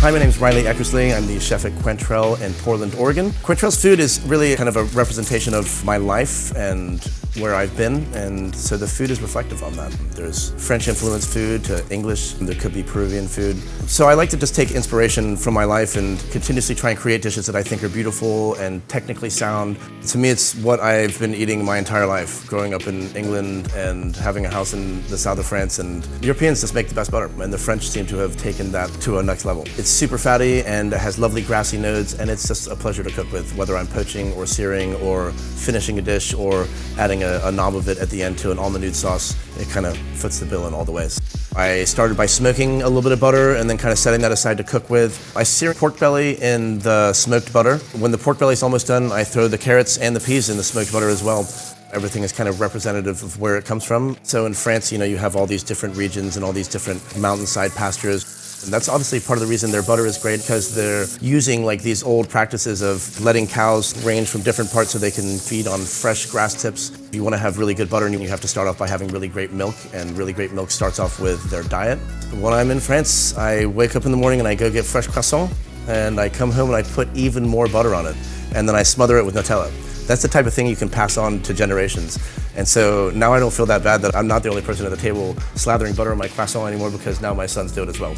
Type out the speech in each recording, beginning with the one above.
Hi, my name is Ryley Eckersley. I'm the chef at Quaintrelle in Portland, Oregon. Quaintrelle's food is really kind of a representation of my life and where I've been, and so the food is reflective on that. There's French influenced food to English, there could be Peruvian food. So I like to just take inspiration from my life and continuously try and create dishes that I think are beautiful and technically sound. To me, it's what I've been eating my entire life, growing up in England and having a house in the south of France. And Europeans just make the best butter, and the French seem to have taken that to a next level. It's super fatty and has lovely grassy nodes, and it's just a pleasure to cook with, whether I'm poaching or searing or finishing a dish or adding a a, a knob of it at the end to an almond nude sauce. It kind of fits the bill in all the ways. I started by smoking a little bit of butter and then kind of setting that aside to cook with. I sear pork belly in the smoked butter. When the pork belly is almost done, I throw the carrots and the peas in the smoked butter as well. Everything is kind of representative of where it comes from. So in France, you know, you have all these different regions and all these different mountainside pastures. And that's obviously part of the reason their butter is great because they're using like these old practices of letting cows range from different parts so they can feed on fresh grass tips. If you want to have really good butter, you have to start off by having really great milk, and really great milk starts off with their diet. When I'm in France, I wake up in the morning and I go get fresh croissant, and I come home and I put even more butter on it, and then I smother it with Nutella. That's the type of thing you can pass on to generations. And so now I don't feel that bad that I'm not the only person at the table slathering butter on my croissant anymore because now my sons do it as well.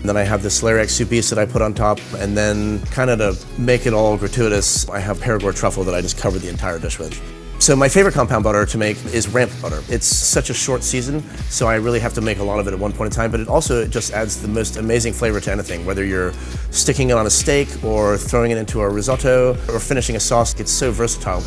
And then I have this celeriac soubise that I put on top, and then kind of to make it all gratuitous, I have Perigord truffle that I just cover the entire dish with. So my favorite compound butter to make is ramp butter. It's such a short season, so I really have to make a lot of it at one point in time, but it also just adds the most amazing flavor to anything, whether you're sticking it on a steak or throwing it into a risotto or finishing a sauce. It's so versatile.